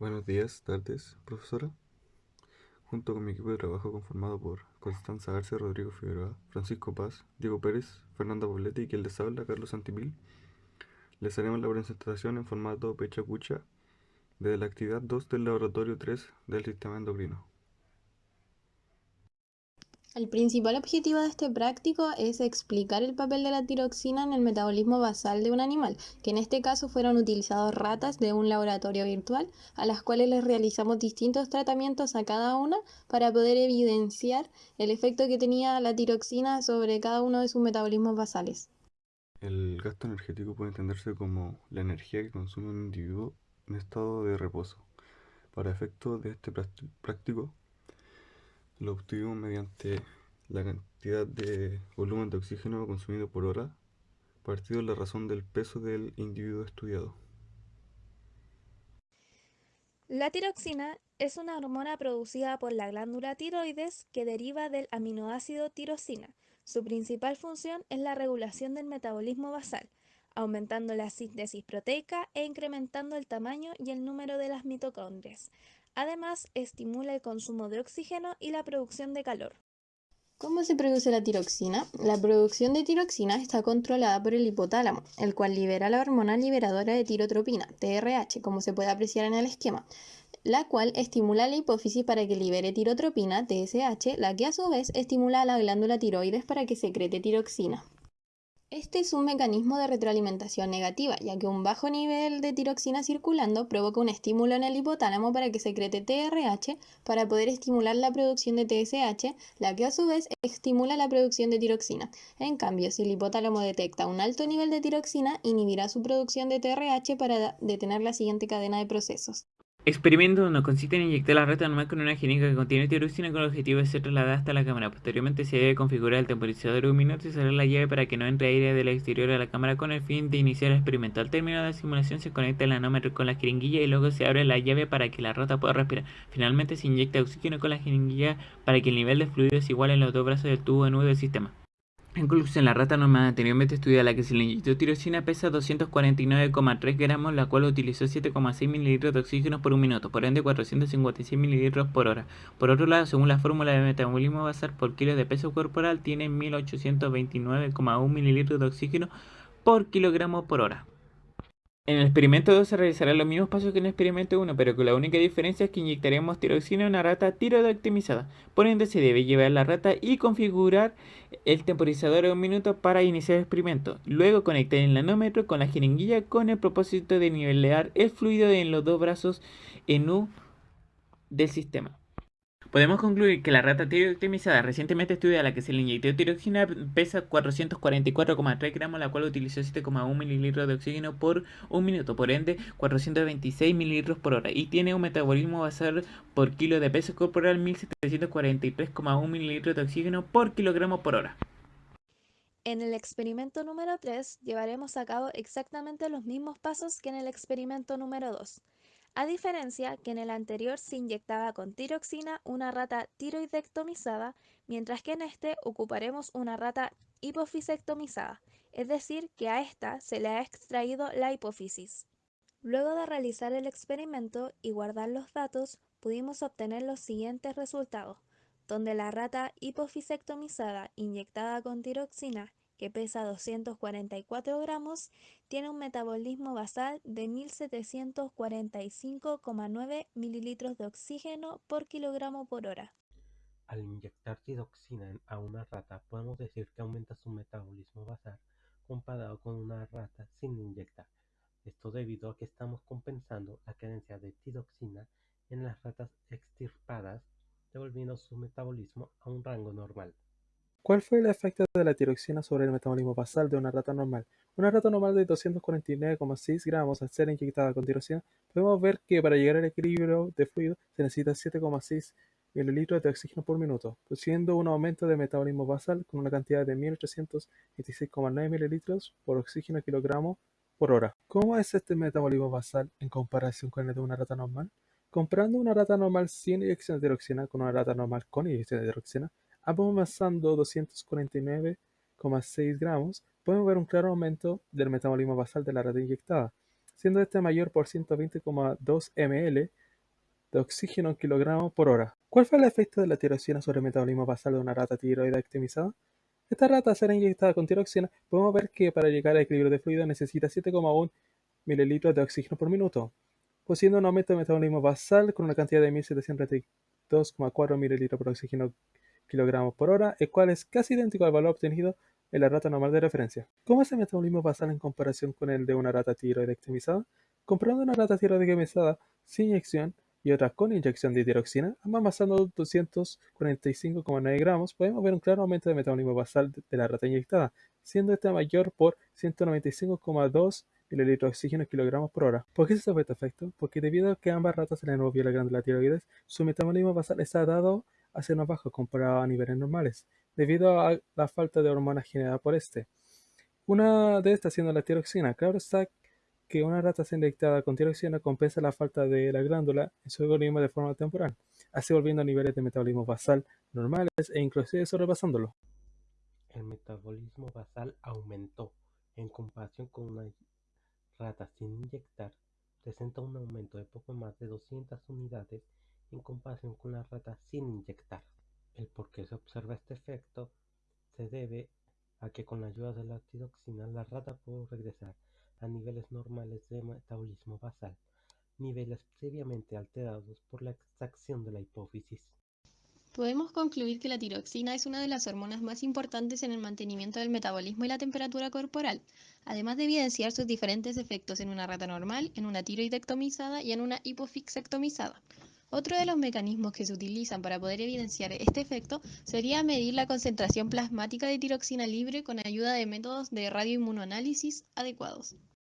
Buenos días, tardes, profesora. Junto con mi equipo de trabajo conformado por Constanza Arce, Rodrigo Figueroa, Francisco Paz, Diego Pérez, Fernanda Poblete y quien les habla, Carlos Santimil, les haremos la presentación en formato pecha cucha de la actividad 2 del laboratorio 3 del sistema endocrino. El principal objetivo de este práctico es explicar el papel de la tiroxina en el metabolismo basal de un animal, que en este caso fueron utilizados ratas de un laboratorio virtual, a las cuales les realizamos distintos tratamientos a cada una para poder evidenciar el efecto que tenía la tiroxina sobre cada uno de sus metabolismos basales. El gasto energético puede entenderse como la energía que consume un individuo en estado de reposo. Para efectos de este práctico, lo obtuvimos mediante la cantidad de volumen de oxígeno consumido por hora, partido la razón del peso del individuo estudiado. La tiroxina es una hormona producida por la glándula tiroides que deriva del aminoácido tirosina. Su principal función es la regulación del metabolismo basal, aumentando la síntesis proteica e incrementando el tamaño y el número de las mitocondrias. Además, estimula el consumo de oxígeno y la producción de calor. ¿Cómo se produce la tiroxina? La producción de tiroxina está controlada por el hipotálamo, el cual libera la hormona liberadora de tirotropina, TRH, como se puede apreciar en el esquema, la cual estimula la hipófisis para que libere tirotropina, TSH, la que a su vez estimula a la glándula tiroides para que secrete tiroxina. Este es un mecanismo de retroalimentación negativa, ya que un bajo nivel de tiroxina circulando provoca un estímulo en el hipotálamo para que secrete TRH para poder estimular la producción de TSH, la que a su vez estimula la producción de tiroxina. En cambio, si el hipotálamo detecta un alto nivel de tiroxina, inhibirá su producción de TRH para detener la siguiente cadena de procesos. Experimento 1. Consiste en inyectar la rata normal con una jeringa que contiene tiroxina con el objetivo de ser trasladada hasta la cámara. Posteriormente se debe configurar el temporizador de un minuto y cerrar la llave para que no entre aire del exterior a la cámara con el fin de iniciar el experimento. Al término de la simulación se conecta el nanómetro con la jeringuilla y luego se abre la llave para que la rata pueda respirar. Finalmente se inyecta oxígeno con la jeringuilla para que el nivel de fluido es igual en los dos brazos del tubo nudo del sistema. En conclusión, la rata normal anteriormente estudiada la que se le inyectó tirosina pesa 249,3 gramos, la cual utilizó 7,6 mililitros de oxígeno por un minuto, por ende 456 mililitros por hora. Por otro lado, según la fórmula de metabolismo basal por kilo de peso corporal, tiene 1829,1 mililitros de oxígeno por kilogramo por hora. En el experimento 2 se realizarán los mismos pasos que en el experimento 1, pero con la única diferencia es que inyectaremos tiroxina en una rata tiroidectomizada. Por ende, se debe llevar la rata y configurar el temporizador de un minuto para iniciar el experimento. Luego conectar el nanómetro con la jeringuilla con el propósito de nivelar el fluido en los dos brazos en U del sistema. Podemos concluir que la rata tiroxinizada recientemente estudiada a la que se le inyectó tiroxina pesa 444,3 gramos, la cual utilizó 7,1 mililitros de oxígeno por un minuto, por ende 426 mililitros por hora, y tiene un metabolismo basal por kilo de peso corporal 1743,1 mililitros de oxígeno por kilogramo por hora. En el experimento número 3 llevaremos a cabo exactamente los mismos pasos que en el experimento número 2 a diferencia que en el anterior se inyectaba con tiroxina una rata tiroidectomizada, mientras que en este ocuparemos una rata hipofisectomizada, es decir, que a esta se le ha extraído la hipófisis. Luego de realizar el experimento y guardar los datos, pudimos obtener los siguientes resultados, donde la rata hipofisectomizada inyectada con tiroxina que pesa 244 gramos, tiene un metabolismo basal de 1745,9 mililitros de oxígeno por kilogramo por hora. Al inyectar tiroxina a una rata, podemos decir que aumenta su metabolismo basal comparado con una rata sin inyectar. Esto debido a que estamos compensando la carencia de tiroxina en las ratas extirpadas, devolviendo su metabolismo a un rango normal. ¿Cuál fue el efecto de la tiroxina sobre el metabolismo basal de una rata normal? Una rata normal de 249,6 gramos al ser inyectada con tiroxina, podemos ver que para llegar al equilibrio de fluido se necesita 7,6 mililitros de oxígeno por minuto, produciendo un aumento de metabolismo basal con una cantidad de 1826,9 mililitros por oxígeno kilogramo por hora. ¿Cómo es este metabolismo basal en comparación con el de una rata normal? Comparando una rata normal sin inyección de tiroxina con una rata normal con inyección de tiroxina, avanzando 249,6 gramos, podemos ver un claro aumento del metabolismo basal de la rata inyectada, siendo este mayor por 120,2 ml de oxígeno en kilogramos por hora. ¿Cuál fue el efecto de la tiroxina sobre el metabolismo basal de una rata tiroide optimizada? Esta rata, al ser inyectada con tiroxina, podemos ver que para llegar al equilibrio de fluido necesita 7,1 mililitros de oxígeno por minuto, poseyendo un aumento de metabolismo basal con una cantidad de 1732,4 mililitros por oxígeno kilogramos por hora, el cual es casi idéntico al valor obtenido en la rata normal de referencia. ¿Cómo es el metabolismo basal en comparación con el de una rata tiroide optimizada? Comparando una rata tiroide optimizada sin inyección y otra con inyección de tiroxina, ambas masando 245,9 gramos, podemos ver un claro aumento de metabolismo basal de la rata inyectada, siendo este mayor por 195,2 mililitros de oxígeno kilogramos por hora. ¿Por qué se sabe este efecto? Porque debido a que ambas ratas se les la glándula tiroides, su metabolismo basal está dado a más bajo comparado a niveles normales, debido a la falta de hormonas generada por este. Una de estas siendo la tiroxina. Claro está que una rata inyectada con tiroxina compensa la falta de la glándula en su organismo de forma temporal, así volviendo a niveles de metabolismo basal normales e inclusive sobrepasándolo. El metabolismo basal aumentó en comparación con una rata sin inyectar, presenta un aumento de poco más de 200 unidades en comparación con la rata sin inyectar. El por qué se observa este efecto se debe a que con la ayuda de la tiroxina la rata pudo regresar a niveles normales de metabolismo basal, niveles previamente alterados por la extracción de la hipófisis. Podemos concluir que la tiroxina es una de las hormonas más importantes en el mantenimiento del metabolismo y la temperatura corporal, además de evidenciar sus diferentes efectos en una rata normal, en una tiroidectomizada y en una hipofixectomizada. Otro de los mecanismos que se utilizan para poder evidenciar este efecto sería medir la concentración plasmática de tiroxina libre con ayuda de métodos de radioinmunoanálisis adecuados.